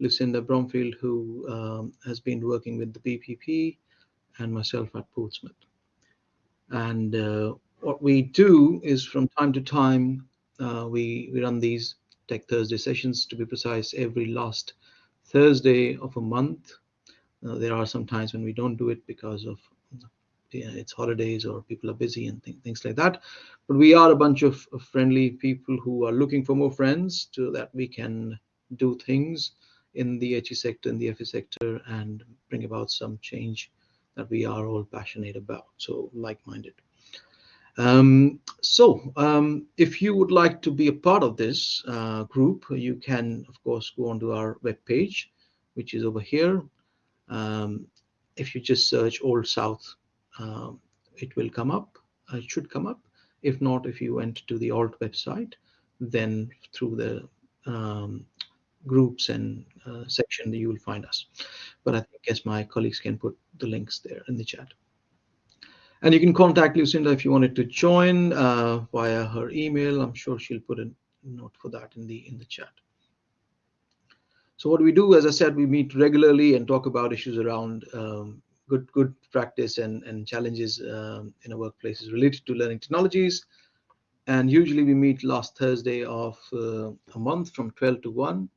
Lucinda Bromfield, who um, has been working with the BPP, and myself at Portsmouth. And uh, what we do is from time to time, uh, we, we run these Tech Thursday sessions, to be precise, every last Thursday of a month. Uh, there are some times when we don't do it because of it's holidays or people are busy and th things like that. But we are a bunch of, of, friendly people who are looking for more friends so that we can do things in the HE sector, in the FE sector, and bring about some change that we are all passionate about. So like-minded. Um, so um, if you would like to be a part of this uh, group, you can, of course, go onto our web page, which is over here. Um, if you just search ALT South, um, it will come up. Uh, it should come up. If not, if you went to the alt website, then through the um, groups and uh, section, that you will find us. But I guess my colleagues can put the links there in the chat. And you can contact Lucinda if you wanted to join uh, via her email. I'm sure she'll put a note for that in the in the chat. So what we do, as I said, we meet regularly and talk about issues around um, good good practice and and challenges um, in our workplaces related to learning technologies. And usually we meet last Thursday of uh, a month from 12 to 1.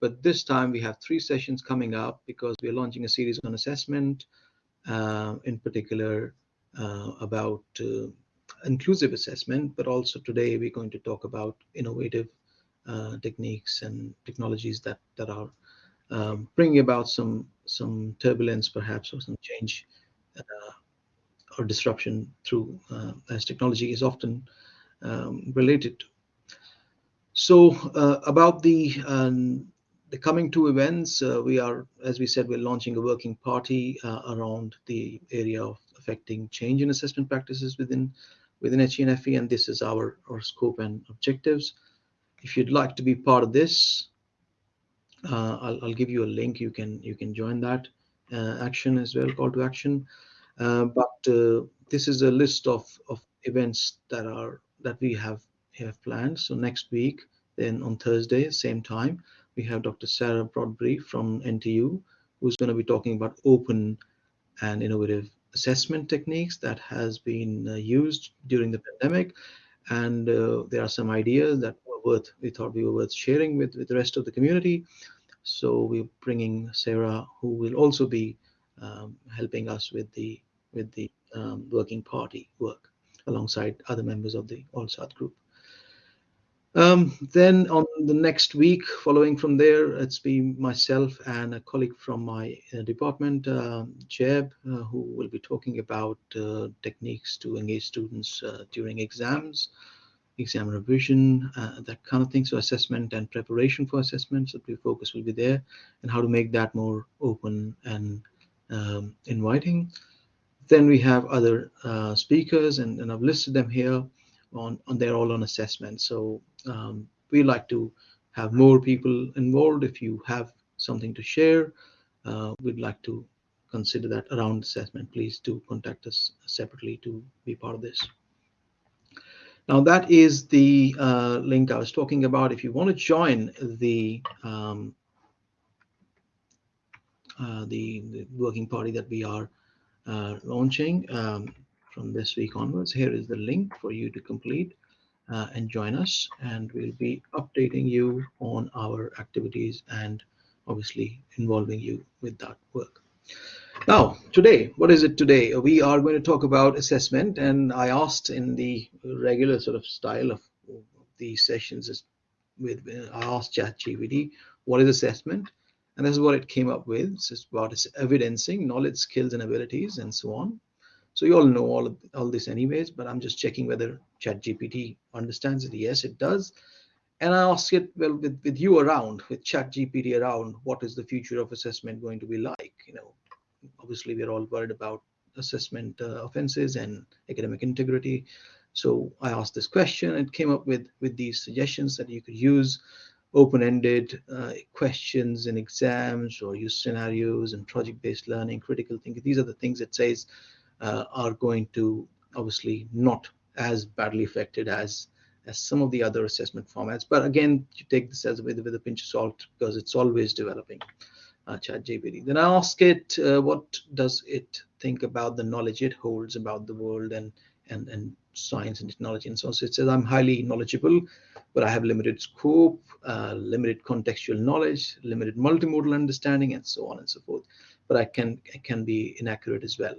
But this time we have three sessions coming up because we're launching a series on assessment, uh, in particular uh, about uh, inclusive assessment, but also today we're going to talk about innovative uh, techniques and technologies that that are um, bringing about some some turbulence perhaps or some change uh, or disruption through uh, as technology is often um, related to. So uh, about the um, the coming two events, we are, as we said, we're launching a working party around the area of affecting change in assessment practices within within HENFE, and this is our, our scope and objectives. If you'd like to be part of this, uh, I'll, I'll, give you a link. You can you can join that uh, action as well, call to action. Uh, but uh, this is a list of, of events that are that we have have planned. So next week, then on Thursday, same time, we have Dr. Sarah Broadbury from NTU, who's going to be talking about open and innovative assessment techniques that has been uh, used during the pandemic. And uh, there are some ideas that were worth, we thought we were worth sharing with, with the rest of the community. So we're bringing Sarah, who will also be um, helping us with the with the um, working party work alongside other members of the ALT South group. Um, then on the next week, following from there, it's been myself and a colleague from my uh, department, uh, Jeb, uh, who will be talking about uh, techniques to engage students uh, during exams, exam revision, uh, that kind of thing. So assessment and preparation for assessment. So the focus will be there and how to make that more open and um, inviting. Then we have other speakers, and, and I've listed them here on, on they're all on assessment. So um, we like to have more people involved. If you have something to share, uh, we'd like to consider that around assessment. Please do contact us separately to be part of this. Now that is the uh, link I was talking about. If you want to join the um, uh, the, the, working party that we are uh, launching um, from this week onwards, here is the link for you to complete uh, and join us and we'll be updating you on our activities and obviously involving you with that work. Now, today, what is it today? We are going to talk about assessment and I asked in the regular sort of style of these sessions with I asked ChatGPT, what is assessment? And this is what it came up with. It's about evidencing knowledge, skills, and abilities, and so on. So you all know all of all this anyways, but I'm just checking whether ChatGPT understands it. Yes, it does. And I ask it, well, with, with you around, with ChatGPT around, what is the future of assessment going to be like? You know, obviously we're all worried about assessment uh, offenses and academic integrity. So I asked this question. It came up with with these suggestions that you could use open-ended uh, questions in exams or use scenarios and project-based learning, critical thinking. These are the things it says are going to obviously not as badly affected as as some of the other assessment formats. But again, you take this as with, with a pinch of salt because it's always developing uh, ChatGPT. Then I ask it, uh, what does it think about the knowledge it holds about the world and and and science and technology and so on. So it says I'm highly knowledgeable, but I have limited scope, uh, limited contextual knowledge, limited multimodal understanding, and so on and so forth. But I can I can be inaccurate as well.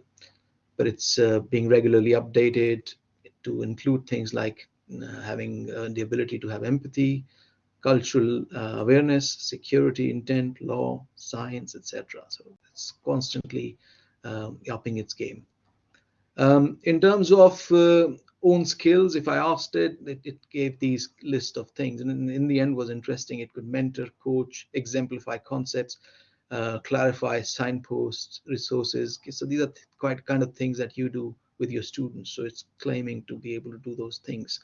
But it's uh, being regularly updated to include things like uh, having uh, the ability to have empathy, cultural awareness, security, intent, law, science, etc. So it's constantly um, upping its game. Um, in terms of uh, own skills, if I asked it, it, it, gave these list of things, and in, in, the end was interesting. It could mentor, coach, exemplify concepts, uh, clarify signposts, resources. So these are quite kind of things that you do with your students. So it's claiming to be able to do those things.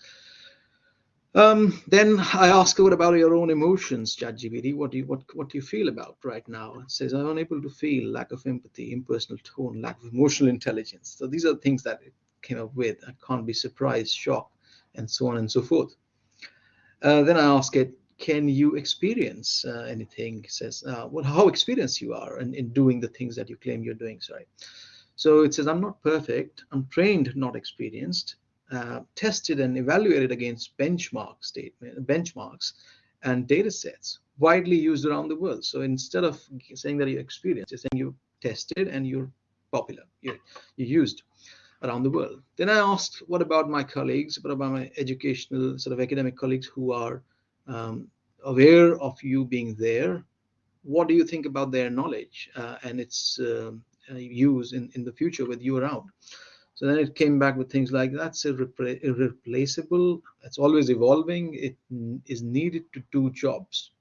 Um, then I ask what about your own emotions, ChatGPT? What do you what what do you feel about right now? It says I'm unable to feel, lack of empathy, impersonal tone, lack of emotional intelligence. So these are the things that it came up with. I can't be surprised, shocked, and so on and so forth. Uh, then I ask it, can you experience uh, anything? Says, uh, well, how experienced you are in, in doing the things that you claim you're doing. Sorry. So it says, I'm not perfect. I'm trained, not experienced uh, tested and evaluated against benchmark statement, benchmarks and data sets widely used around the world. So instead of saying that you're experienced, you're saying you tested and you're popular, you're, you used around the world. Then I asked, what about my colleagues, what about my educational sort of academic colleagues who are um, aware of you being there? What do you think about their knowledge uh, and its uh, use in, in the future with you around? So then it came back with things like that's irrepla irreplaceable. It's always evolving. It is needed to do jobs.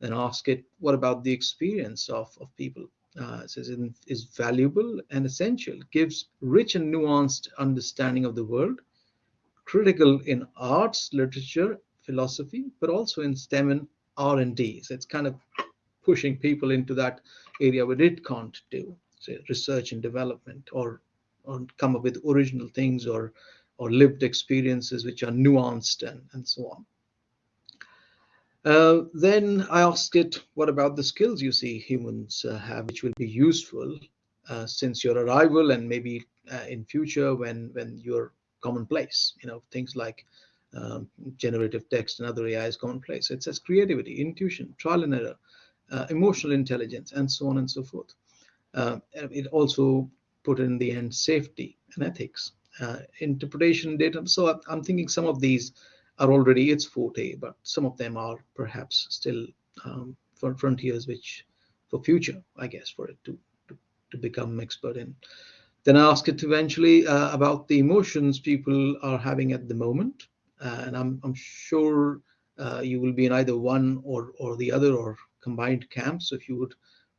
Then ask it, what about the experience of, of people? Uh, it says it is valuable and essential. Gives rich and nuanced understanding of the world, critical in arts, literature, philosophy, but also in STEM and R&D. So it's kind of pushing people into that area where it can't do, say research and development or or come up with original things or or lived experiences which are nuanced and, and so on. Uh, then I asked it, what about the skills you see humans uh, have which will be useful uh, since your arrival and maybe uh, in future when when you're commonplace, you know, things like um, generative text and other AI is commonplace. It says creativity, intuition, trial and error, uh, emotional intelligence, and so on and so forth. Uh, it also put in the end safety and ethics, uh, interpretation data. So I'm thinking some of these are already its forte, but some of them are perhaps still um, for frontiers which for future, I guess, for it to, to, to become expert in. Then I ask it eventually uh, about the emotions people are having at the moment. Uh, and I'm, I'm sure uh, you will be in either one or, or the other or combined camps. So if you would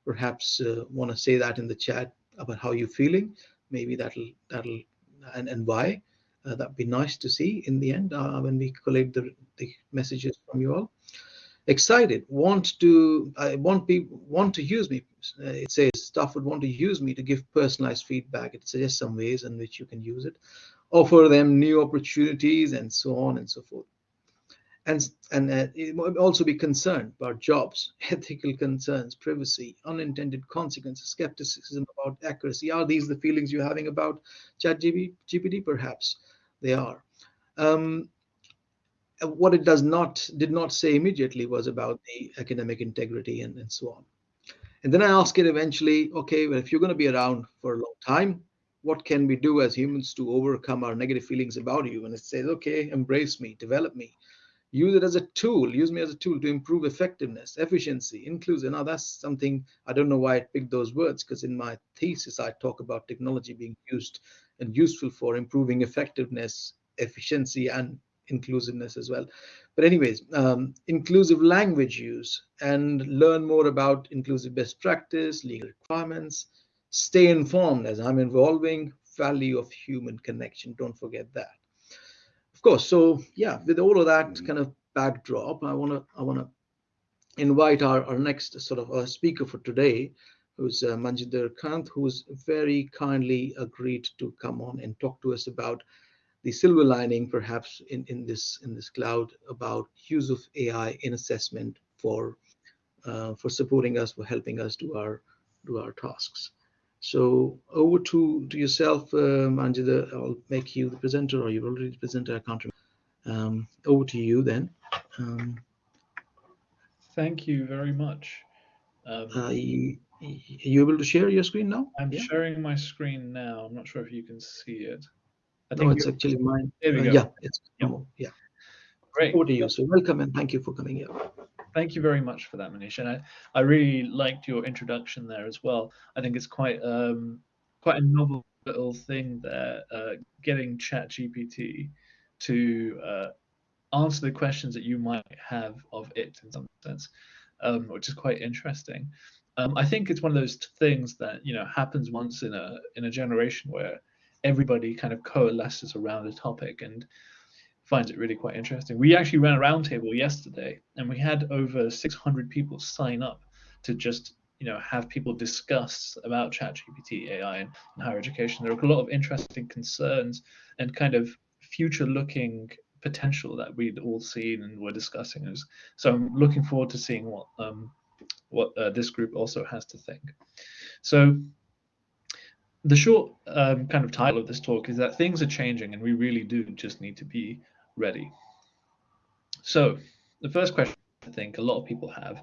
perhaps uh, want to say that in the chat, about how you're feeling. Maybe that'll that'll and, and why. Uh, that'd be nice to see in the end uh, when we collect the, the messages from you all. Excited, want to I want people want to use me. It says staff would want to use me to give personalized feedback. It suggests some ways in which you can use it, offer them new opportunities, and so on and so forth and and uh, also be concerned about jobs, ethical concerns, privacy, unintended consequences, skepticism about accuracy. Are these the feelings you're having about chat ChatGPT? Perhaps they are. Um, what it does not did not say immediately was about the academic integrity and, and so on. And then I ask it eventually, okay, well, if you're going to be around for a long time, what can we do as humans to overcome our negative feelings about you? And it says, okay, embrace me, develop me, use it as a tool use me as a tool to improve effectiveness efficiency inclusive now that's something i don't know why i picked those words because in my thesis i talk about technology being used and useful for improving effectiveness efficiency and inclusiveness as well. But anyways um, inclusive language use and learn more about inclusive best practice legal requirements stay informed as i'm evolving value of human connection don't forget that Of course, so yeah, with all of that kind of backdrop, I want to I want to invite our, our next sort of uh, speaker for today, who's uh, Manjinder Kang, who's very kindly agreed to come on and talk to us about the silver lining, perhaps in, in this in this cloud about use of AI in assessment for uh, for supporting us, for helping us do our do our tasks. So over to to yourself, um, Anjita. I'll make you the presenter, or you're already the presenter. I can't remember. Um, over to you then. Um, Thank you very much. Um, uh, you, are you able to share your screen now? I'm yeah. sharing my screen now. I'm not sure if you can see it. I think no, it's actually mine. There we uh. Yeah, it's yep. yeah. Great. Over to you. So welcome and thank you for coming here. Thank you very much for that, Manish. And I, I really liked your introduction there as well. I think it's quite um, quite a novel little thing there, uh, getting ChatGPT to uh, answer the questions that you might have of it in some sense, um, which is quite interesting. Um, I think it's one of those things that you know happens once in a in a generation where everybody kind of coalesces around a topic and finds it really quite interesting. We actually ran a roundtable yesterday, and we had over 600 people sign up to just you know have people discuss about ChatGPT AI and, and higher education. There are a lot of interesting concerns and kind of future-looking potential that we'd all seen and were discussing. Is so I'm looking forward to seeing what um, what uh, this group also has to think. So the short um, kind of title of this talk is that things are changing and we really do just need to be ready. So the first question I think a lot of people have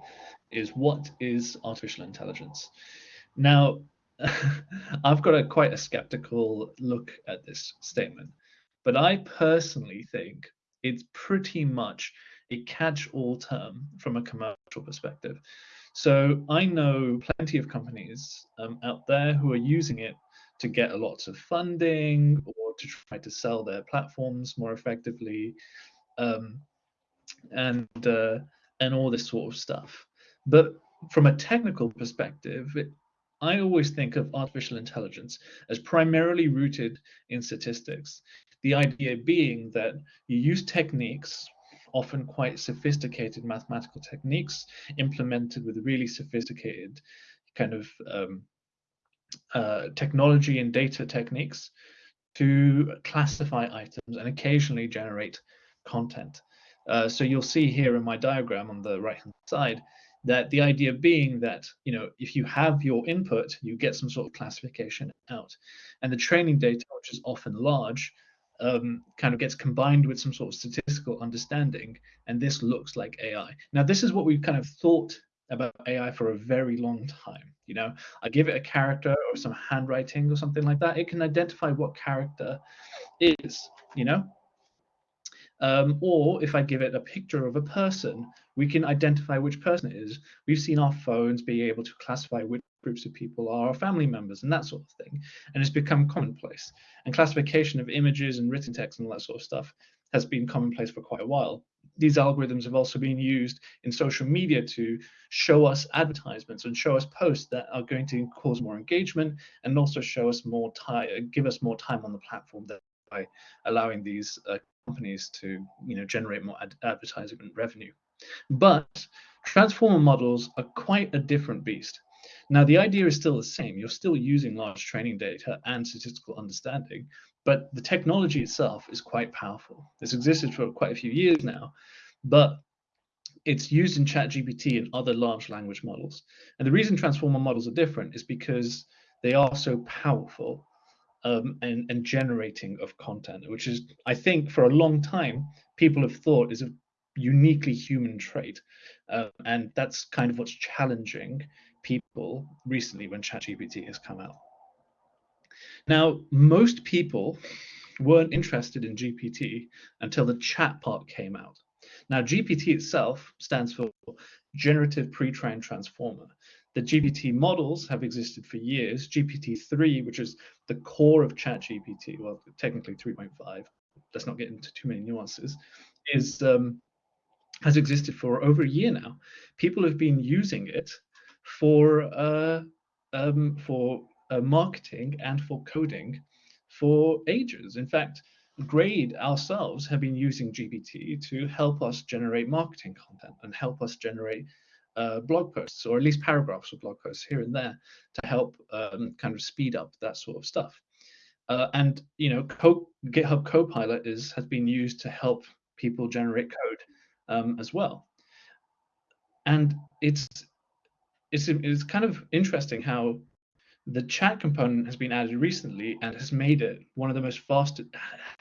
is what is artificial intelligence? Now, I've got a quite a skeptical look at this statement. But I personally think it's pretty much a catch-all term from a commercial perspective. So I know plenty of companies um, out there who are using it to get a lot of funding or to try to sell their platforms more effectively, um, and uh, and all this sort of stuff. But from a technical perspective, it, I always think of artificial intelligence as primarily rooted in statistics. The idea being that you use techniques, often quite sophisticated mathematical techniques, implemented with really sophisticated kind of um, uh, technology and data techniques to classify items and occasionally generate content. Uh, so you'll see here in my diagram on the right hand side that the idea being that you know if you have your input you get some sort of classification out and the training data which is often large um, kind of gets combined with some sort of statistical understanding, and this looks like AI. Now, this is what we've kind of thought about AI for a very long time. You know, I give it a character or some handwriting or something like that, it can identify what character is. You know, um, or if I give it a picture of a person, we can identify which person it is. We've seen our phones be able to classify which groups of people are our family members and that sort of thing. And it's become commonplace. And classification of images and written text and all that sort of stuff has been commonplace for quite a while. These algorithms have also been used in social media to show us advertisements and show us posts that are going to cause more engagement and also show us more time, give us more time on the platform by allowing these uh, companies to you know generate more ad advertising revenue. But transformer models are quite a different beast. Now the idea is still the same. You're still using large training data and statistical understanding, but the technology itself is quite powerful. It's existed for quite a few years now, but it's used in ChatGPT and other large language models. And the reason transformer models are different is because they are so powerful um, and, and generating of content, which is, I think, for a long time, people have thought is a uniquely human trait. Uh, and that's kind of what's challenging people recently when ChatGPT has come out. Now, most people weren't interested in GPT until the chat part came out. Now, GPT itself stands for Generative Pre-trained Transformer. The GPT models have existed for years. GPT-3, which is the core of ChatGPT, well, technically 3.5, let's not get into too many nuances, is um, has existed for over a year now. People have been using it for uh, um, for uh, marketing and for coding for ages. In fact, Graide ourselves have been using GPT to help us generate marketing content and help us generate uh, blog posts or at least paragraphs of blog posts here and there to help um, kind of speed up that sort of stuff. Uh, and you know, Co GitHub Copilot is has been used to help people generate code um, as well. And it's it's it's kind of interesting how the chat component has been added recently and has made it one of the most fast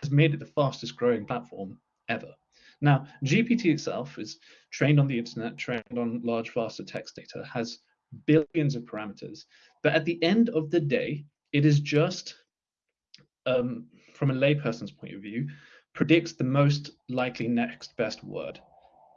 has made it the fastest growing platform ever. Now, GPT itself is trained on the internet, trained on large, faster text data, has billions of parameters. But at the end of the day, it is just um, from a layperson's point of view, predicts the most likely next best word.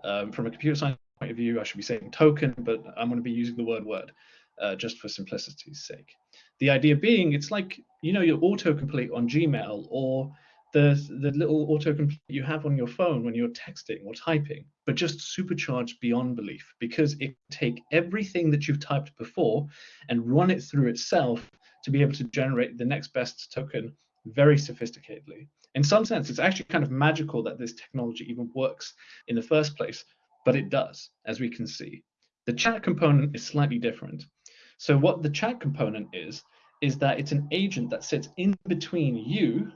Um, from a computer science point of view, I should be saying token, but I'm going to be using the word word uh, just for simplicity's sake. The idea being, it's like you know your autocomplete on Gmail or the the little autocomplete you have on your phone when you're texting or typing, but just supercharged beyond belief because it take everything that you've typed before and run it through itself to be able to generate the next best token very sophisticatedly. In some sense, it's actually kind of magical that this technology even works in the first place, but it does, as we can see. The chat component is slightly different. So what the chat component is, is that it's an agent that sits in between you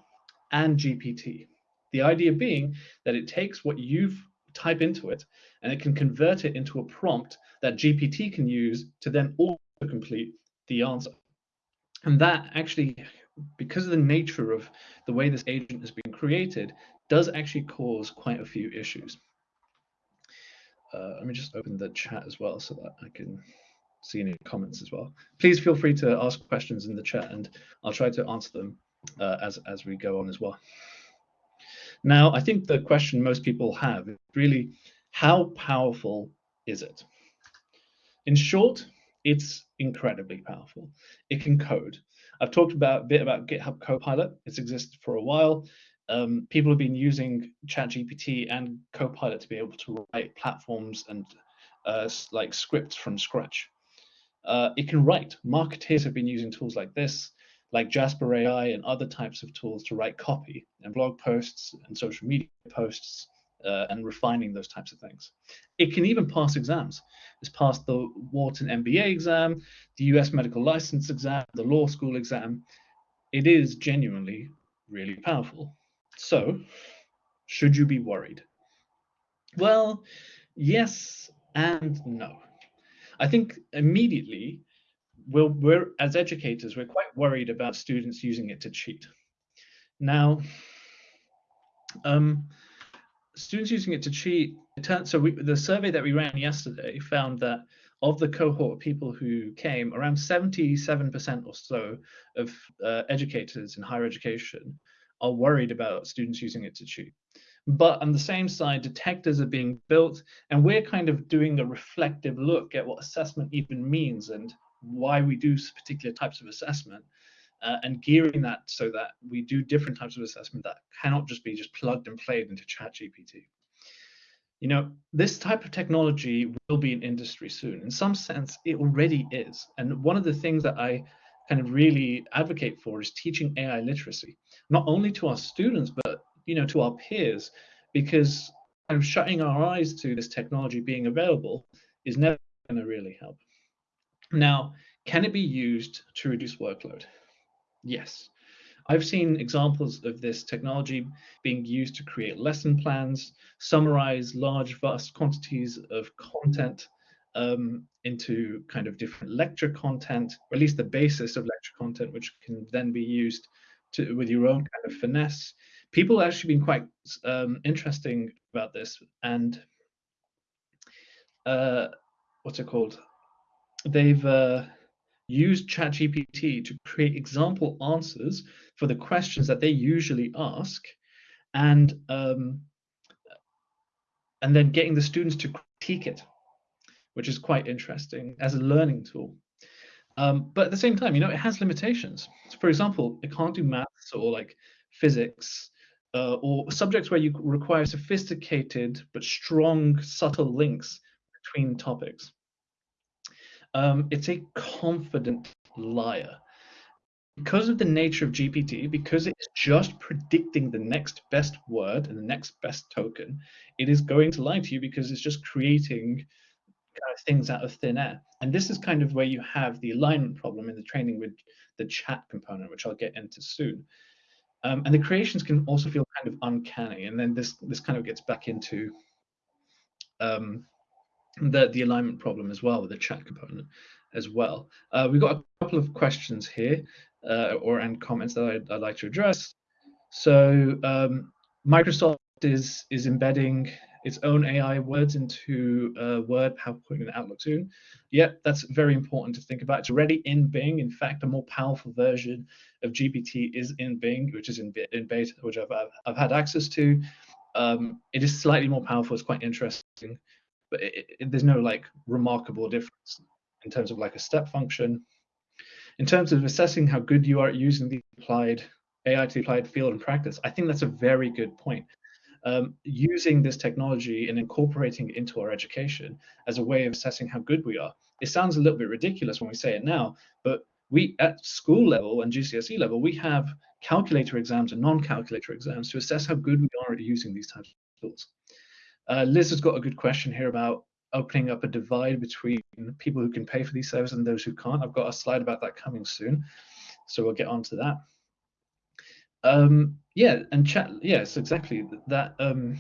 and GPT. The idea being that it takes what you've type into it and it can convert it into a prompt that GPT can use to then auto complete the answer. And that actually because of the nature of the way this agent has been created, does actually cause quite a few issues. Uh, let me just open the chat as well so that I can see any comments as well. Please feel free to ask questions in the chat and I'll try to answer them uh, as, as we go on as well. Now, I think the question most people have is really, how powerful is it? In short, it's incredibly powerful. It can code. I've talked about a bit about GitHub Copilot. It's existed for a while. Um, people have been using ChatGPT and Copilot to be able to write platforms and uh, like scripts from scratch. Uh, it can write. Marketeers have been using tools like this, like Jasper AI and other types of tools to write copy and blog posts and social media posts uh, and refining those types of things. It can even pass exams. It's passed the Wharton MBA exam, the US medical license exam, the law school exam. It is genuinely really powerful. So, should you be worried? Well, yes and no. I think immediately, we're, we're as educators, we're quite worried about students using it to cheat. Now, um, students using it to cheat. So we, the survey that we ran yesterday found that of the cohort of people who came, around 77% or so of uh, educators in higher education are worried about students using it to cheat. But on the same side, detectors are being built, and we're kind of doing a reflective look at what assessment even means and why we do particular types of assessment uh, and gearing that so that we do different types of assessment that cannot just be just plugged and played into ChatGPT. You know, this type of technology will be an industry soon. In some sense, it already is. And one of the things that I kind of really advocate for is teaching AI literacy, not only to our students, but you know, to our peers, because kind of shutting our eyes to this technology being available is never going to really help. Now, can it be used to reduce workload? Yes. I've seen examples of this technology being used to create lesson plans, summarize large, vast quantities of content um, into kind of different lecture content, or at least the basis of lecture content, which can then be used to with your own kind of finesse. People have actually been quite um, interesting about this, and uh, what's it called? They've uh, use ChatGPT to create example answers for the questions that they usually ask, and um, and then getting the students to critique it, which is quite interesting as a learning tool. Um, but at the same time, you know, it has limitations. So for example, it can't do maths or like physics uh, or subjects where you require sophisticated but strong, subtle links between topics. Um, it's a confident liar. Because of the nature of GPT, because it's just predicting the next best word and the next best token, it is going to lie to you because it's just creating things out of thin air. And this is kind of where you have the alignment problem in the training with the chat component, which I'll get into soon. Um, and the creations can also feel kind of uncanny. And then this this kind of gets back into um, the, the alignment problem as well with the chat component as well. Uh, we've got a couple of questions here uh, or and comments that I'd, I'd, like to address. So um, Microsoft is is embedding its own AI words into uh, Word, PowerPoint, and Outlook soon. Yeah, that's very important to think about. It's already in Bing. In fact, a more powerful version of GPT is in Bing, which is in, in beta, which I've, I've had access to. Um, it is slightly more powerful. It's quite interesting, but it, it, there's no like remarkable difference in terms of like a step function. In terms of assessing how good you are at using the applied AI to the applied field and practice, I think that's a very good point um, using this technology and incorporating it into our education as a way of assessing how good we are. It sounds a little bit ridiculous when we say it now, but we at school level and GCSE level, we have calculator exams and non-calculator exams to assess how good we are at using these types of tools. Uh, Liz has got a good question here about opening up a divide between people who can pay for these services and those who can't. I've got a slide about that coming soon, so we'll get on to that. Um, yeah, and chat. Yes, exactly. That um,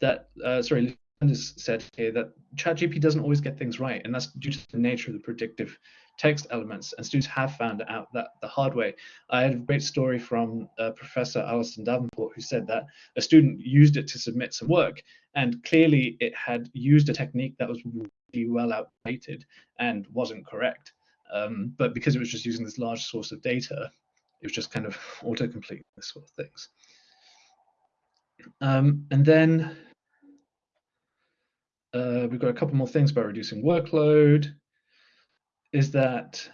that uh, sorry, Linda's said here that ChatGPT doesn't always get things right, and that's due to the nature of the predictive text elements. And students have found out that the hard way. I had a great story from uh, Professor Alison Davenport, who said that a student used it to submit some work, and clearly it had used a technique that was really well outdated and wasn't correct. Um, but because it was just using this large source of data, it was just kind of autocomplete this sort of things. Um, and then uh, we've got a couple more things about reducing workload. Is that,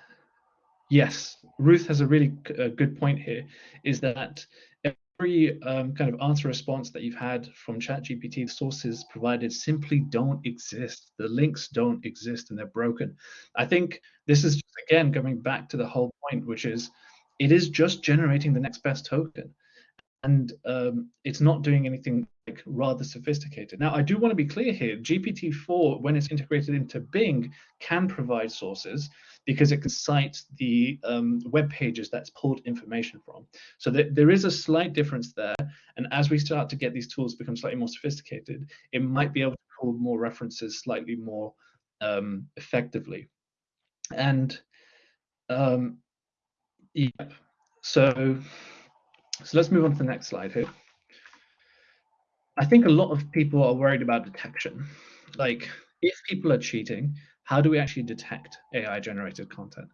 yes, Ruth has a really uh, good point here, is that every um, kind of answer response that you've had from ChatGPT, sources provided simply don't exist. The links don't exist and they're broken. I think this is, just, again, going back to the whole point, which is it is just generating the next best token and um, it's not doing anything like rather sophisticated. Now, I do want to be clear here. GPT-4, when it's integrated into Bing, can provide sources because it can cite the um, web pages that's pulled information from. So th there is a slight difference there. And as we start to get these tools become slightly more sophisticated, it might be able to pull more references slightly more um, effectively. And um, Yep. So, so let's move on to the next slide here. I think a lot of people are worried about detection. Like, if people are cheating, how do we actually detect AI generated content?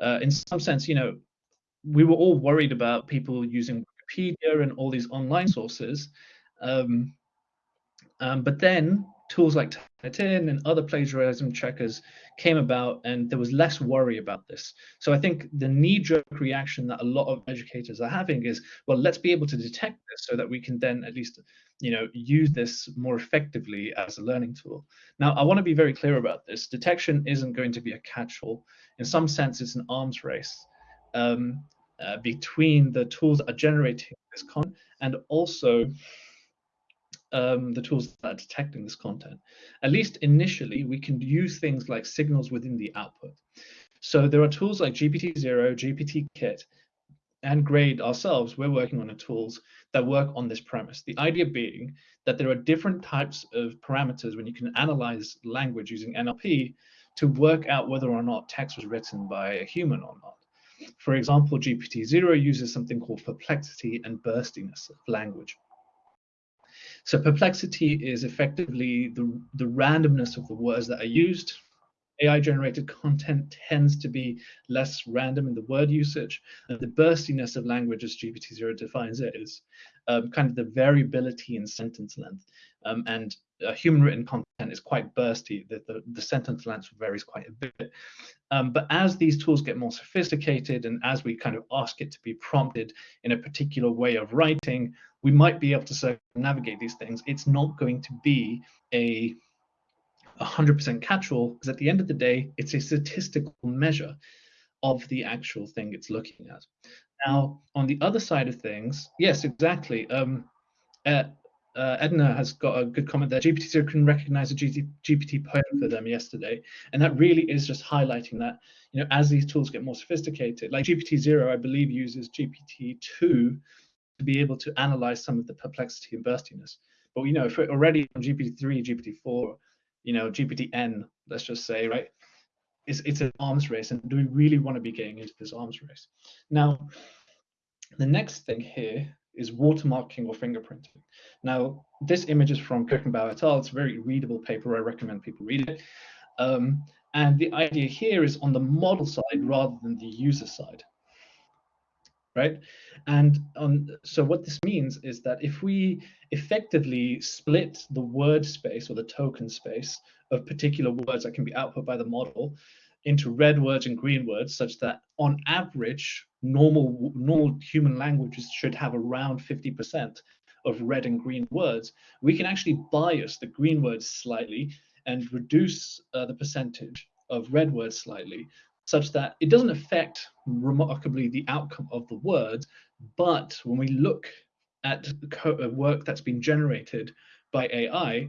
Uh, in some sense, you know, we were all worried about people using Wikipedia and all these online sources. Um, um, but then tools like Turnitin and other plagiarism checkers came about and there was less worry about this. So I think the knee-jerk reaction that a lot of educators are having is, well, let's be able to detect this so that we can then at least, you know, use this more effectively as a learning tool. Now, I want to be very clear about this. Detection isn't going to be a catch-all. In some sense, it's an arms race um, uh, between the tools that are generating this content and also um, the tools that are detecting this content. At least initially, we can use things like signals within the output. So there are tools like GPTZero, GPT-Kit, and Graide ourselves, we're working on the tools that work on this premise. The idea being that there are different types of parameters when you can analyze language using NLP to work out whether or not text was written by a human or not. For example, GPTZero uses something called perplexity and burstiness of language. So perplexity is effectively the, the randomness of the words that are used. AI generated content tends to be less random in the word usage. And the burstiness of language, as GPTZero defines it, is um, kind of the variability in sentence length. Um, and uh, human written content is quite bursty. The, the, the sentence length varies quite a bit. Um, but as these tools get more sophisticated and as we kind of ask it to be prompted in a particular way of writing, we might be able to navigate these things. It's not going to be a 100% catch-all because at the end of the day, it's a statistical measure of the actual thing it's looking at. Now, on the other side of things, yes, exactly. Um, uh, uh, Edna has got a good comment there. GPTZero can recognize a GPT poem for them yesterday. And that really is just highlighting that, you know, as these tools get more sophisticated, like GPTZero, I believe, uses GPT-2 to be able to analyze some of the perplexity and burstiness. But, you know, if we're already on GPT-3, GPT-4, you know, GPT-N, let's just say, right, it's, it's an arms race. And do we really want to be getting into this arms race? Now, the next thing here is watermarking or fingerprinting. Now, this image is from Kirchenbauer et al. It's a very readable paper. I recommend people read it. Um, and the idea here is on the model side rather than the user side. Right? And on, so what this means is that if we effectively split the word space or the token space of particular words that can be output by the model into red words and green words, such that on average, normal normal human languages should have around 50% of red and green words, we can actually bias the green words slightly and reduce uh, the percentage of red words slightly, such that it doesn't affect remarkably the outcome of the words. But when we look at uh, work that's been generated by AI,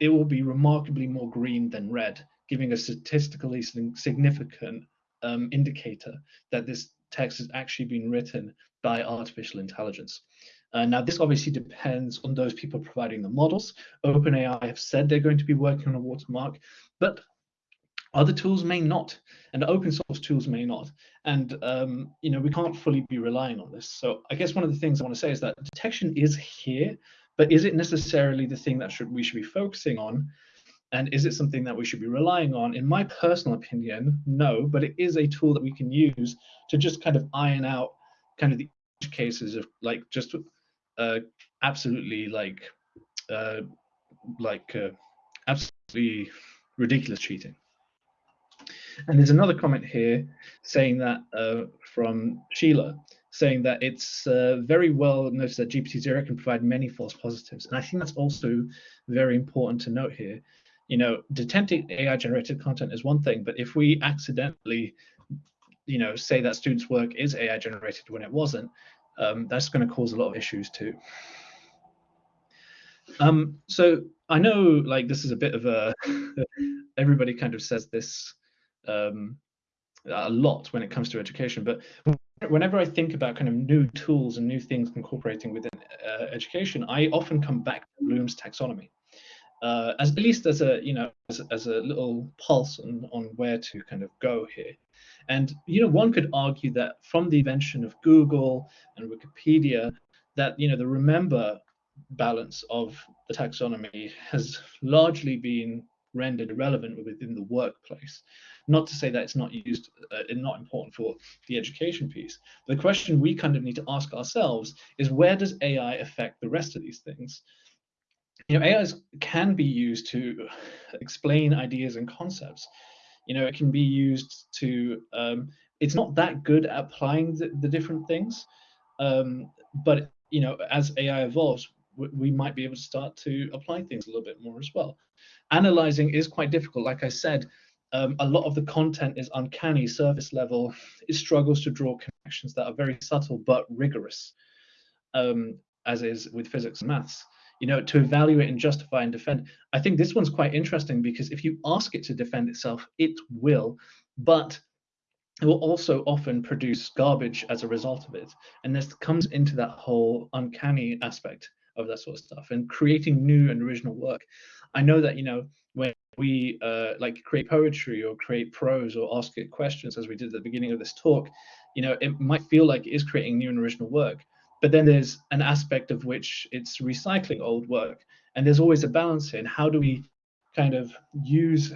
it will be remarkably more green than red, giving a statistically significant um, indicator that this text has actually been written by artificial intelligence. Uh, now, this obviously depends on those people providing the models. OpenAI have said they're going to be working on a watermark, but other tools may not, and open source tools may not. And um, you know, we can't fully be relying on this. So I guess one of the things I want to say is that detection is here, but is it necessarily the thing that should we should be focusing on? And is it something that we should be relying on? In my personal opinion, no, but it is a tool that we can use to just kind of iron out kind of the cases of like just uh, absolutely like uh, like uh, absolutely ridiculous cheating. And there's another comment here saying that uh, from Sheila, saying that it's uh, very well noticed that GPTZero can provide many false positives. And I think that's also very important to note here you know, detecting AI generated content is one thing, but if we accidentally, you know, say that students' work is AI generated when it wasn't, um, that's going to cause a lot of issues too. Um, so I know like this is a bit of a, everybody kind of says this um, a lot when it comes to education, but whenever I think about kind of new tools and new things incorporating within uh, education, I often come back to Bloom's taxonomy uh, as at least as a you know as, as a little pulse on, on where to kind of go here. And you know one could argue that from the invention of Google and Wikipedia, that you know the remember balance of the taxonomy has largely been rendered irrelevant within the workplace. Not to say that it's not used uh, and not important for the education piece. The question we kind of need to ask ourselves is where does AI affect the rest of these things? you know, AI can be used to explain ideas and concepts. You know, it can be used to. Um, it's not that good at applying the, the different things, um, but you know, as AI evolves, we, might be able to start to apply things a little bit more as well. Analyzing is quite difficult. Like I said, um, a lot of the content is uncanny, surface level. It struggles to draw connections that are very subtle but rigorous, um, as is with physics and maths you know, to evaluate and justify and defend. I think this one's quite interesting because if you ask it to defend itself, it will, but it will also often produce garbage as a result of it. And this comes into that whole uncanny aspect of that sort of stuff and creating new and original work. I know that, you know, when we uh, like create poetry or create prose or ask it questions, as we did at the beginning of this talk, you know, it might feel like it is creating new and original work but then there's an aspect of which it's recycling old work and there's always a balance in how do we kind of use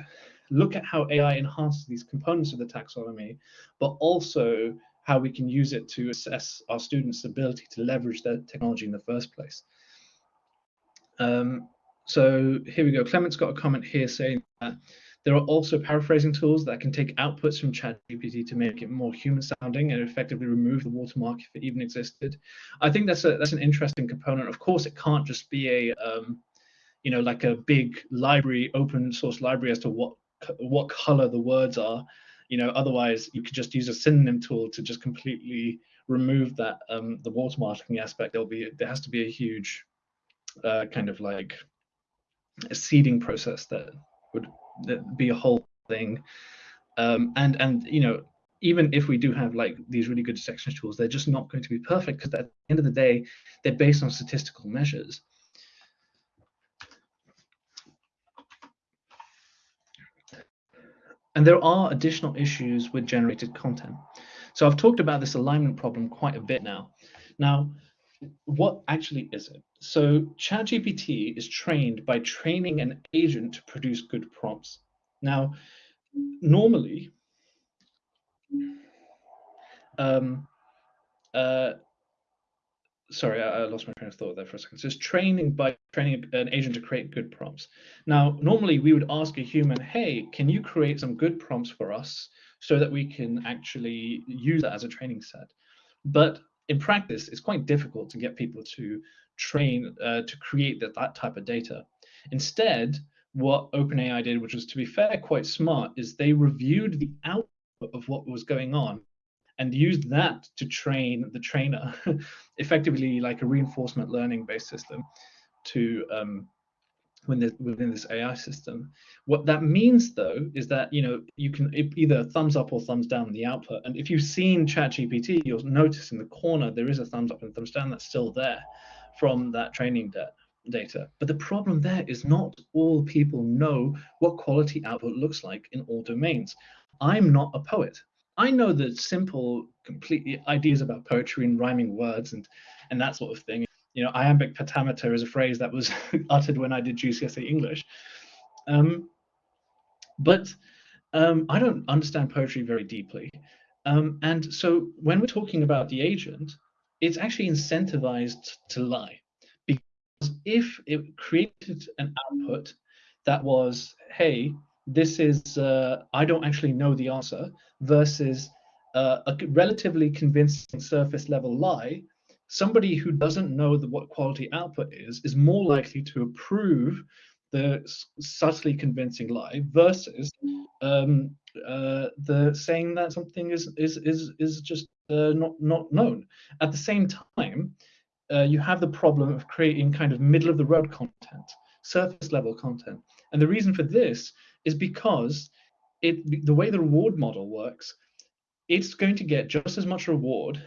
look at how ai enhances these components of the taxonomy but also how we can use it to assess our students ability to leverage their technology in the first place um, so here we go clement's got a comment here saying that there are also paraphrasing tools that can take outputs from ChatGPT to make it more human sounding and effectively remove the watermark if it even existed. I think that's a that's an interesting component. Of course, it can't just be a um, you know like a big library, open source library as to what what color the words are. You know, otherwise you could just use a synonym tool to just completely remove that um, the watermarking aspect. There'll be there has to be a huge uh, kind of like a seeding process that would be a whole thing. Um, and and you know even if we do have like these really good detection tools, they're just not going to be perfect because at the end of the day, they're based on statistical measures. And there are additional issues with generated content. So I've talked about this alignment problem quite a bit now. Now, what actually is it? So ChatGPT is trained by training an agent to produce good prompts. Now, normally, um, uh, sorry, I, I, lost my train of thought there for a second. So it's training by training an agent to create good prompts. Now, normally we would ask a human, hey, can you create some good prompts for us so that we can actually use that as a training set? But in practice, it's quite difficult to get people to train uh, to create that, that type of data. Instead, what OpenAI did, which was to be fair, quite smart, is they reviewed the output of what was going on and used that to train the trainer, effectively like a reinforcement learning based system to um, within, this AI system. What that means though is that you know you can either thumbs up or thumbs down the output. And if you've seen ChatGPT, you'll notice in the corner there is a thumbs up and thumbs down that's still there from that training data data. But the problem there is not all people know what quality output looks like in all domains. I'm not a poet. I know the simple, completely ideas about poetry and rhyming words and and that sort of thing you know, iambic pentameter is a phrase that was uttered when I did GCSE English. Um, but um, I don't understand poetry very deeply. Um, and so when we're talking about the agent, it's actually incentivized to lie. Because if it created an output that was, hey, this is, uh, I don't actually know the answer, versus uh, a relatively convincing surface level lie, somebody who doesn't know the, what quality output is is more likely to approve the subtly convincing lie versus um, uh, the saying that something is is is is just uh, not not known. At the same time, uh, you have the problem of creating kind of middle of the road content, surface level content, and the reason for this is because it the way the reward model works, it's going to get just as much reward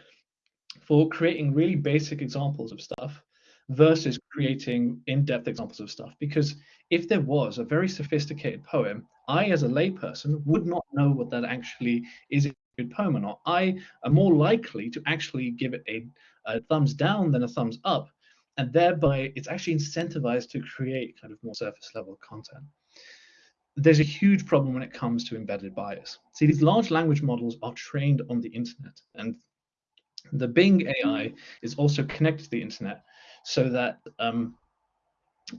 for creating really basic examples of stuff versus creating in-depth examples of stuff. Because if there was a very sophisticated poem, I as a layperson would not know what that actually is good poem or not. I am more likely to actually give it a, a thumbs down than a thumbs up. And thereby it's actually incentivized to create kind of more surface level content. There's a huge problem when it comes to embedded bias. See, these large language models are trained on the internet and the Bing AI is also connected to the internet so that um,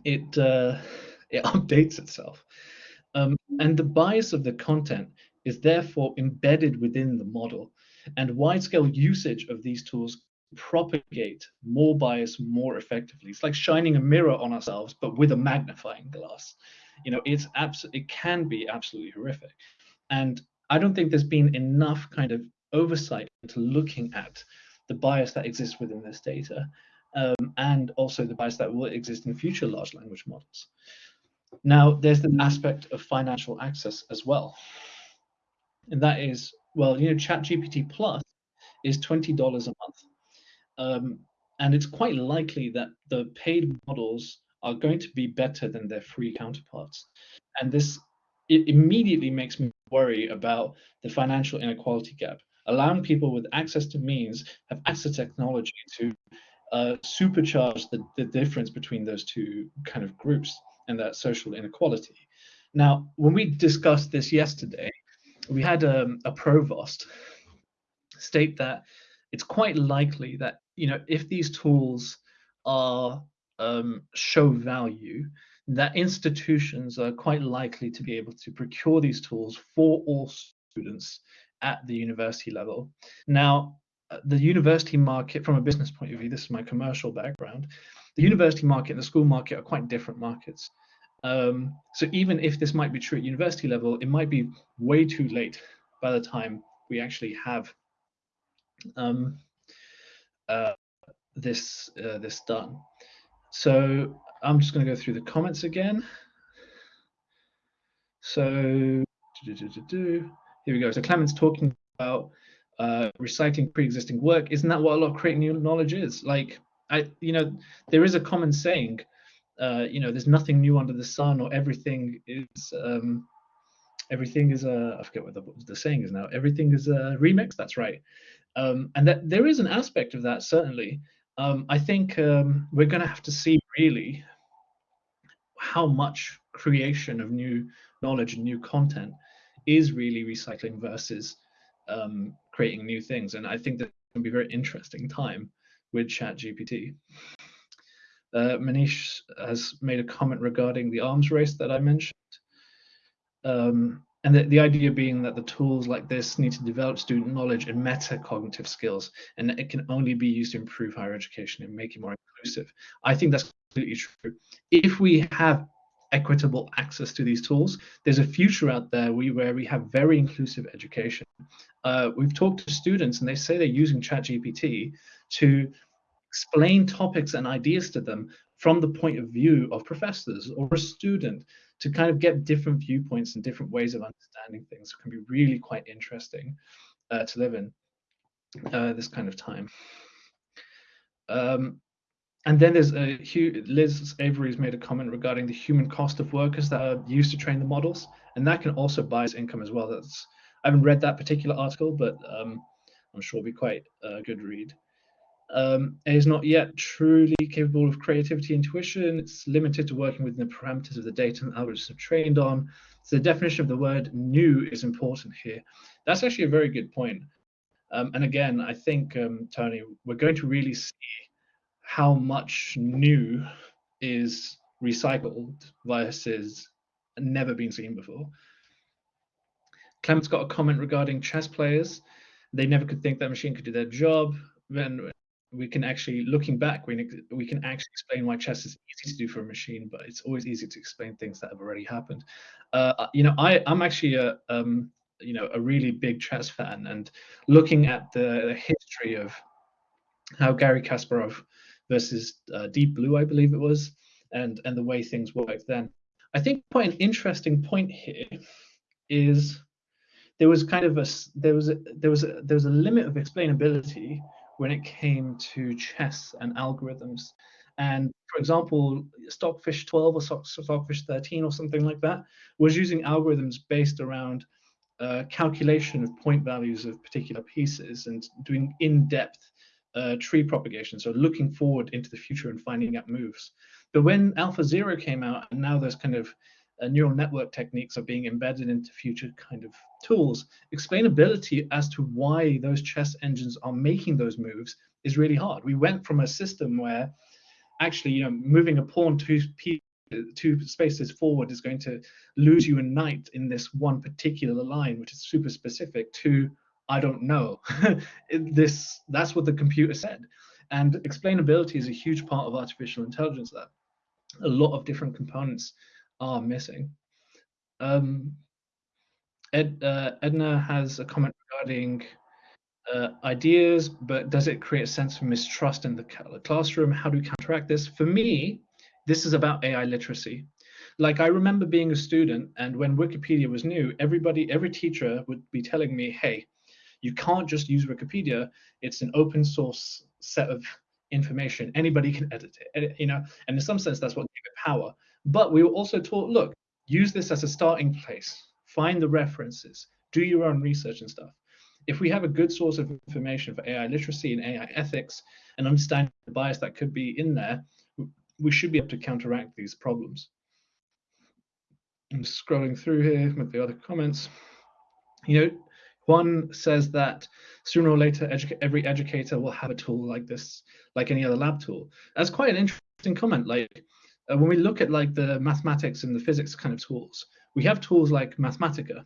it uh, it updates itself. Um, and the bias of the content is therefore embedded within the model. And wide-scale usage of these tools propagate more bias more effectively. It's like shining a mirror on ourselves, but with a magnifying glass. You know, it's abs- it can be absolutely horrific. And I don't think there's been enough kind of oversight into looking at the bias that exists within this data um, and also the bias that will exist in future large language models. Now, there's the aspect of financial access as well. And that is, well, you know, ChatGPT Plus is $20 a month. Um, and it's quite likely that the paid models are going to be better than their free counterparts. And this it immediately makes me worry about the financial inequality gap allowing people with access to means have access to technology to uh, supercharge the, the difference between those two kind of groups and that social inequality. Now, when we discussed this yesterday, we had um, a provost state that it's quite likely that you know if these tools are um, show value, that institutions are quite likely to be able to procure these tools for all students at the university level. Now, uh, the university market, from a business point of view, this is my commercial background, the university market and the school market are quite different markets. Um, so even if this might be true at university level, it might be way too late by the time we actually have um, uh, this uh, this done. So I'm just going to go through the comments again. So here we go. So Clement's talking about uh, recycling pre-existing work. Isn't that what a lot of creating new knowledge is? Like, I, you know, there is a common saying, uh, you know, there's nothing new under the sun, or everything is, um, everything is a, I forget what the, the saying is now. Everything is a remix. That's right. Um, and that there is an aspect of that certainly. Um, I think um, we're going to have to see really how much creation of new knowledge and new content is really recycling versus um, creating new things. And I think going to be a very interesting time with ChatGPT. Uh, Manish has made a comment regarding the arms race that I mentioned. Um, and the, the idea being that the tools like this need to develop student knowledge and metacognitive skills, and it can only be used to improve higher education and make it more inclusive. I think that's completely true. If we have equitable access to these tools. There's a future out there where we have very inclusive education. Uh, we've talked to students and they say they're using ChatGPT to explain topics and ideas to them from the point of view of professors or a student to kind of get different viewpoints and different ways of understanding things it can be really quite interesting uh, to live in uh, this kind of time. Um, and then there's a Liz Avery's made a comment regarding the human cost of workers that are used to train the models, and that can also bias income as well. That's I haven't read that particular article, but um, I'm sure it'll be quite a good read. Um, it is not yet truly capable of creativity intuition. It's limited to working within the parameters of the data and algorithms are trained on. So the definition of the word new is important here. That's actually a very good point. Um, and again, I think, um, Tony, we're going to really see how much new is recycled versus never been seen before. Clement's got a comment regarding chess players. They never could think that machine could do their job. Then we can actually, looking back, we, we can actually explain why chess is easy to do for a machine, but it's always easy to explain things that have already happened. Uh, you know, I, I'm actually a, um, you know, a really big chess fan, and looking at the, the history of how Garry Kasparov versus uh, Deep Blue, I believe it was, and and the way things worked then. I think quite an interesting point here is there was kind of a there was a, there was a, there was a limit of explainability when it came to chess and algorithms. And for example, Stockfish 12 or Stockfish 13 or something like that was using algorithms based around uh, calculation of point values of particular pieces and doing in-depth uh, tree propagation, so looking forward into the future and finding out moves. But when AlphaZero came out, and now there's kind of uh, neural network techniques are being embedded into future kind of tools, explainability as to why those chess engines are making those moves is really hard. We went from a system where actually, you know, moving a pawn two two spaces forward is going to lose you a knight in this one particular line, which is super specific, to I don't know. this that's what the computer said. And explainability is a huge part of artificial intelligence that a lot of different components are missing. Um, Ed, uh, Edna has a comment regarding uh, ideas, but does it create a sense of mistrust in the classroom? How do we counteract this? For me, this is about AI literacy. Like I remember being a student, and when Wikipedia was new, everybody, every teacher would be telling me, "Hey, you can't just use Wikipedia. It's an open source set of information. Anybody can edit it, you know, and in some sense, that's what gave it power. But we were also taught, look, use this as a starting place, find the references, do your own research and stuff. If we have a good source of information for AI literacy and AI ethics and understand the bias that could be in there, we should be able to counteract these problems. I'm scrolling through here with the other comments. You know, one says that sooner or later, every educator will have a tool like this, like any other lab tool. That's quite an interesting comment. Like uh, when we look at like the mathematics and the physics kind of tools, we have tools like Mathematica,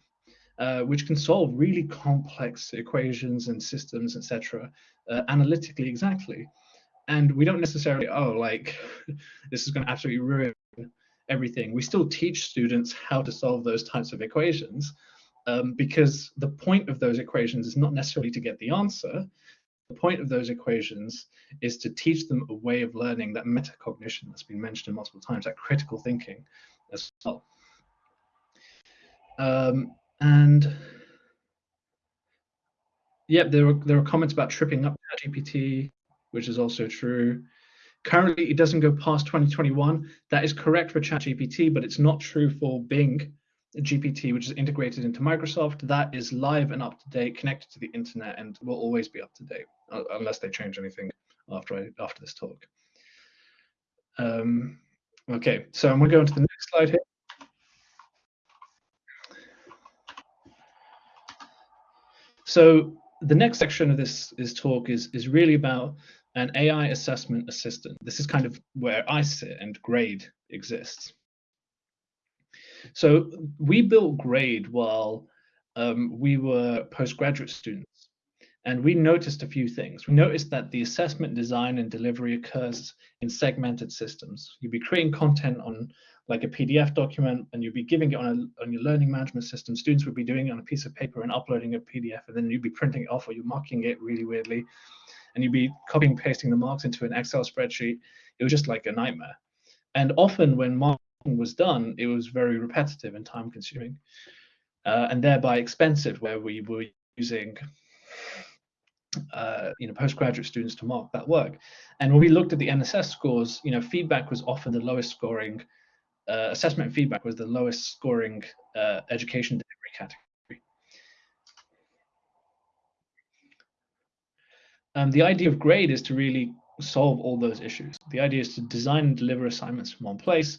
uh, which can solve really complex equations and systems, etc., uh, analytically exactly. And we don't necessarily, oh, like this is going to absolutely ruin everything. We still teach students how to solve those types of equations, um, because the point of those equations is not necessarily to get the answer. The point of those equations is to teach them a way of learning that metacognition that's been mentioned multiple times, that critical thinking as well. Um, and yep, there were there were comments about tripping up ChatGPT, which is also true. Currently, it doesn't go past 2021. That is correct for ChatGPT, but it's not true for Bing GPT, which is integrated into Microsoft. That is live and up to date, connected to the internet, and will always be up to date uh, unless they change anything after I, after this talk. Um, okay, so I'm going to go into the next slide here. So the next section of this, this talk is, is really about an AI assessment assistant. This is kind of where I sit and Graide exists. So we built Graide while um, we were postgraduate students, and we noticed a few things. We noticed that the assessment design and delivery occurs in segmented systems. You'd be creating content on like a PDF document and you'd be giving it on, a, on your learning management system. Students would be doing it on a piece of paper and uploading a PDF, and then you'd be printing it off or you're marking it really weirdly, and you'd be copying pasting the marks into an Excel spreadsheet. It was just like a nightmare. And often when was done, it was very repetitive and time consuming, uh, and thereby expensive, where we were using uh, you know, postgraduate students to mark that work. And when we looked at the NSS scores, you know, feedback was often the lowest scoring uh, assessment feedback was the lowest scoring uh, education delivery category. Um, the idea of Graide is to really solve all those issues. The idea is to design and deliver assignments from one place,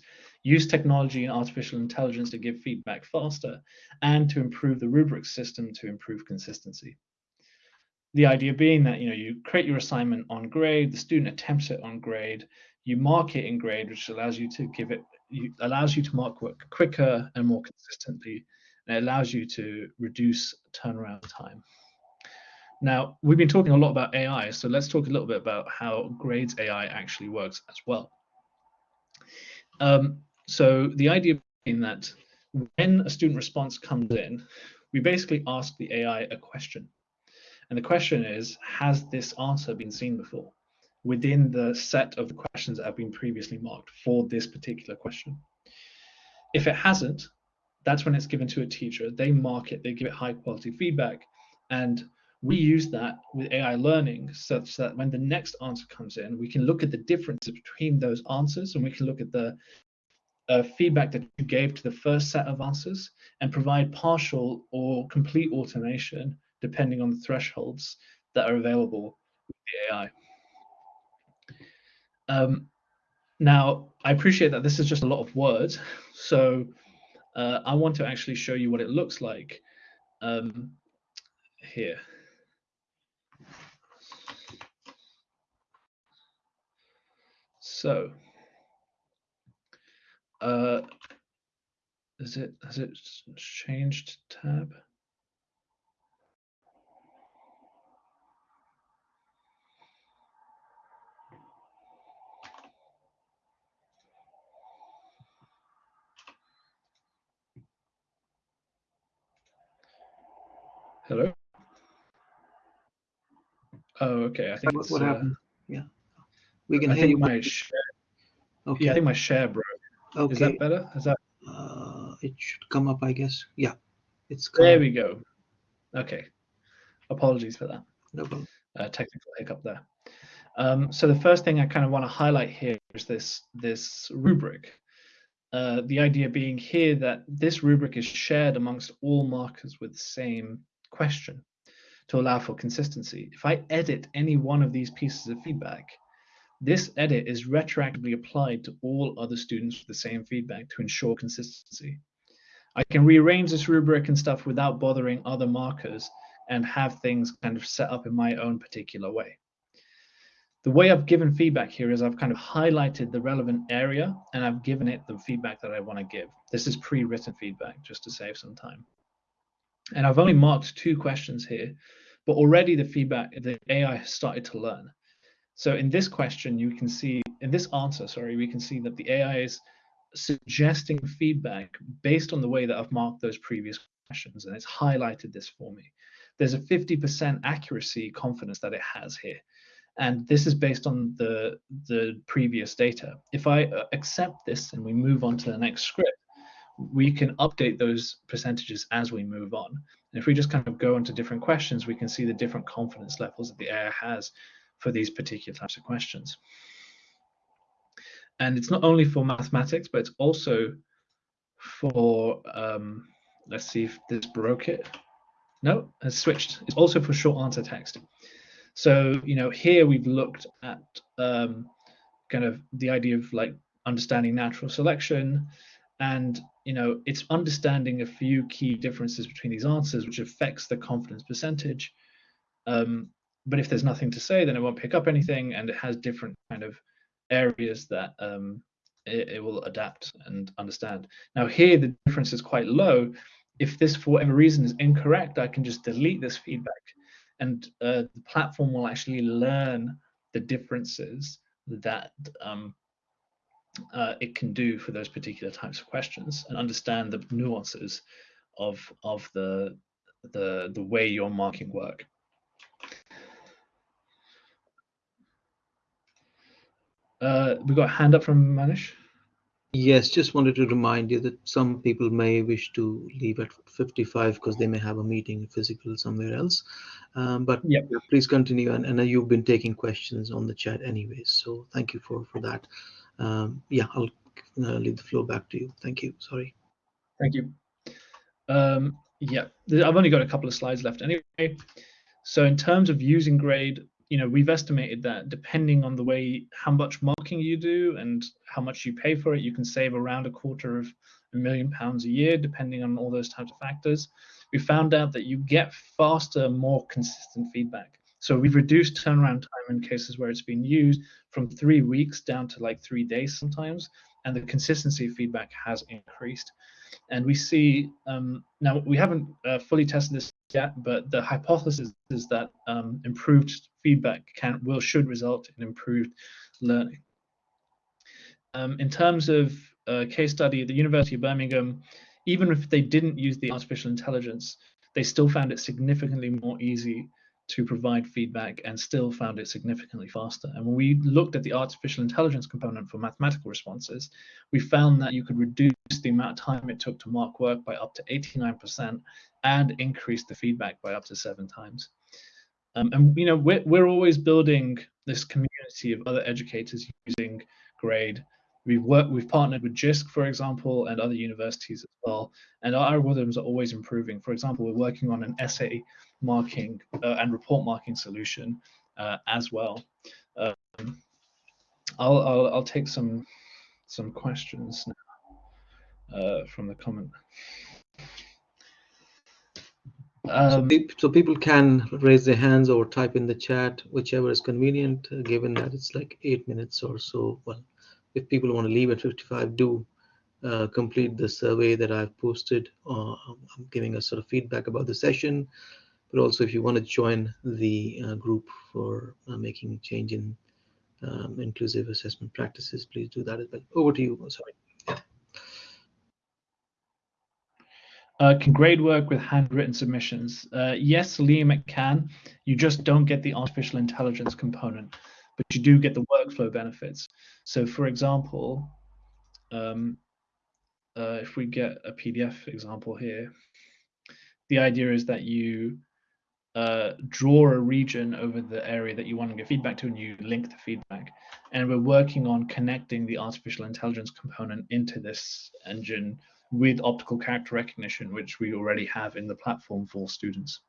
use technology and artificial intelligence to give feedback faster, and to improve the rubric system to improve consistency. The idea being that you know you create your assignment on Graide, the student attempts it on Graide, you mark it in Graide, which allows you to give it you, allows you to mark work quicker and more consistently, and it allows you to reduce turnaround time. Now, we've been talking a lot about AI, so let's talk a little bit about how Graide's AI actually works as well. Um, so the idea being that when a student response comes in, we basically ask the AI a question. And the question is, has this answer been seen before? within the set of the questions that have been previously marked for this particular question. If it hasn't, that's when it's given to a teacher. They mark it, they give it high quality feedback, and we use that with AI learning such that when the next answer comes in, we can look at the differences between those answers and we can look at the uh, feedback that you gave to the first set of answers and provide partial or complete automation depending on the thresholds that are available with the AI. Um, now, I appreciate that this is just a lot of words, so uh, I want to actually show you what it looks like um, here. So, uh, is it has it changed tab? Hello. Oh, okay. I think what, what uh, happened. Yeah, we can I hear think you. My share, okay. Yeah, I think my share broke. Okay. Is that better? Is that? Uh, it should come up, I guess. Yeah, it's. There we go. Okay. Apologies for that. No problem. Uh, technical hiccup there. Um, so the first thing I kind of want to highlight here is this this rubric. Uh, the idea being here that this rubric is shared amongst all markers with the same question to allow for consistency. If I edit any one of these pieces of feedback, this edit is retroactively applied to all other students with the same feedback to ensure consistency. I can rearrange this rubric and stuff without bothering other markers and have things kind of set up in my own particular way. The way I've given feedback here is I've kind of highlighted the relevant area and I've given it the feedback that I want to give. This is pre-written feedback just to save some time. And I've only marked two questions here, but already the feedback, the AI has started to learn. So in this question, you can see, in this answer, sorry, we can see that the AI is suggesting feedback based on the way that I've marked those previous questions, and it's highlighted this for me. there's a 50% accuracy confidence that it has here. And this is based on the, the previous data. If I uh, accept this and we move on to the next script, we can update those percentages as we move on. And if we just kind of go into different questions, we can see the different confidence levels that the AI has for these particular types of questions. And it's not only for mathematics, but it's also for, um, let's see if this broke it. No, has switched. It's also for short answer text. So, you know, here we've looked at um, kind of the idea of like understanding natural selection and, you know, it's understanding a few key differences between these answers, which affects the confidence percentage. Um, but if there's nothing to say, then it won't pick up anything and it has different kind of areas that um, it, it will adapt and understand. Now here, the difference is quite low. If this, for whatever reason, is incorrect, I can just delete this feedback and uh, the platform will actually learn the differences that um, uh, it can do for those particular types of questions and understand the nuances of of the the the way your marking work. Uh, we got a hand up from Manish. Yes, just wanted to remind you that some people may wish to leave at 55 because they may have a meeting physical somewhere else. Um, but yep. please continue. And, and you've been taking questions on the chat anyways. So thank you for, for that. Um, yeah, I'll uh, leave the floor back to you. Thank you. Sorry. Thank you. Um, yeah, I've only got a couple of slides left anyway. So in terms of using Graide, you know, we've estimated that depending on the way, how much marking you do and how much you pay for it, you can save around a quarter of a million pounds a year, depending on all those types of factors. We found out that you get faster, more consistent feedback. So we've reduced turnaround time in cases where it's been used from three weeks down to like three days sometimes, and the consistency of feedback has increased. And we see um, now we haven't uh, fully tested this yet, but the hypothesis is that um, improved feedback can will should result in improved learning. Um, in terms of case study the University of Birmingham, even if they didn't use the artificial intelligence, they still found it significantly more easy to provide feedback and still found it significantly faster. And when we looked at the artificial intelligence component for mathematical responses, we found that you could reduce the amount of time it took to mark work by up to 89% and increase the feedback by up to seven times. Um, and you know, we're, we're always building this community of other educators using Graide. We've worked, we've partnered with JISC, for example, and other universities as well. And our algorithms are always improving. For example, we're working on an essay marking uh, and report marking solution uh, as well. Um, I'll, I'll, I'll take some some questions now uh, from the comment. Um, so, so, people can raise their hands or type in the chat, whichever is convenient, uh, given that it's like eight minutes or so. Well, if people want to leave at 55, do uh, complete the survey that I've posted. Uh, I'm giving a sort of feedback about the session but also if you want to join the uh, group for uh, making change in um, inclusive assessment practices, please do that as well. Over to you, sorry. Uh, can Graide work with handwritten submissions? Uh, yes, Liam, it can. You just don't get the artificial intelligence component, but you do get the workflow benefits. So for example, um, uh, if we get a PDF example here, the idea is that you uh, draw a region over the area that you want to give feedback to and you link the feedback. And we're working on connecting the artificial intelligence component into this engine with optical character recognition, which we already have in the platform for students.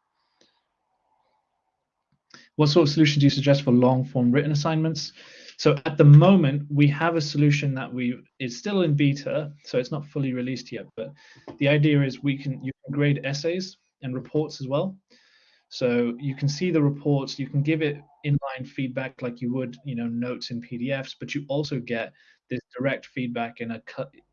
What sort of solution do you suggest for long form written assignments? So at the moment, we have a solution that we is still in beta, so it's not fully released yet. But the idea is we can you can grade essays and reports as well. So you can see the reports, you can give it inline feedback like you would, you know, notes in PDFs, but you also get this direct feedback in a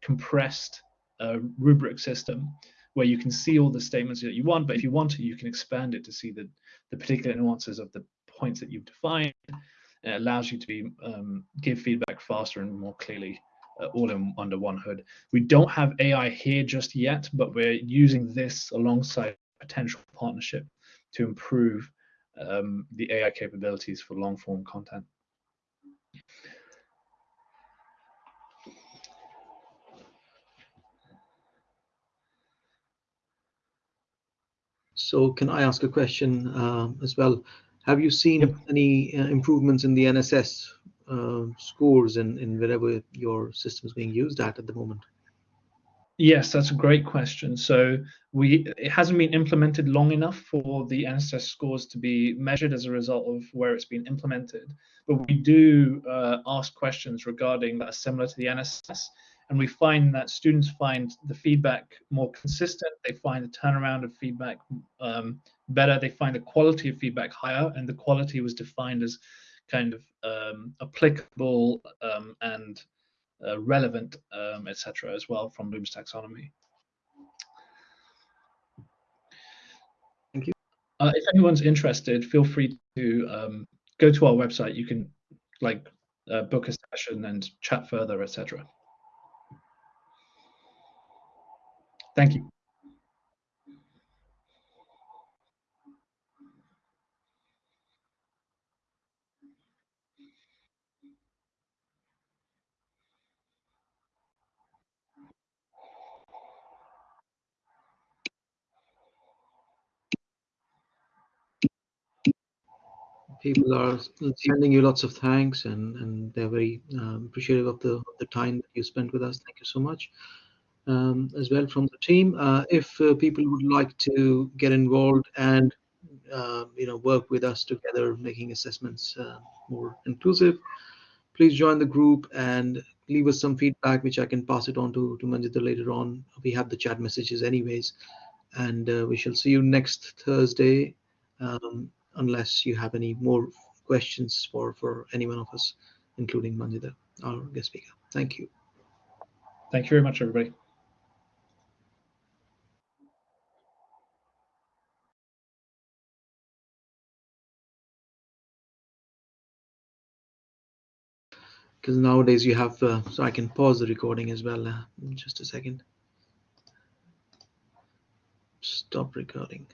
compressed uh, rubric system where you can see all the statements that you want, but if you want to, you can expand it to see the, the particular nuances of the points that you've defined. And it allows you to be um, give feedback faster and more clearly uh, all in under one hood. We don't have AI here just yet, but we're using this alongside potential partnership to improve um, the AI capabilities for long form content. So can I ask a question uh, as well? Have you seen yep. any uh, improvements in the NSS uh, scores in, in wherever your system is being used at at the moment? Yes, that's a great question. So we it hasn't been implemented long enough for the NSS scores to be measured as a result of where it's been implemented. But we do uh, ask questions regarding that are similar to the NSS, and we find that students find the feedback more consistent. They find the turnaround of feedback um, better. They find the quality of feedback higher, and the quality was defined as kind of um, applicable um, and uh, relevant, um, etc. as well from Bloom's taxonomy. Thank you. Uh, if anyone's interested, feel free to um, go to our website. You can like uh, book a session and chat further, etc. Thank you. People are sending you lots of thanks and, and they're very um, appreciative of the, the time that you spent with us. Thank you so much. Um, as well from the team. Uh, if uh, people would like to get involved and uh, you know work with us together, making assessments uh, more inclusive, please join the group and leave us some feedback, which I can pass it on to to Manjinder later on. We have the chat messages anyways, and uh, we shall see you next Thursday. Um, unless you have any more questions for, for any one of us, including Manjinder, our guest speaker. Thank you. Thank you very much, everybody. Because nowadays you have, uh, so I can pause the recording as well. Uh, just a second. Stop recording.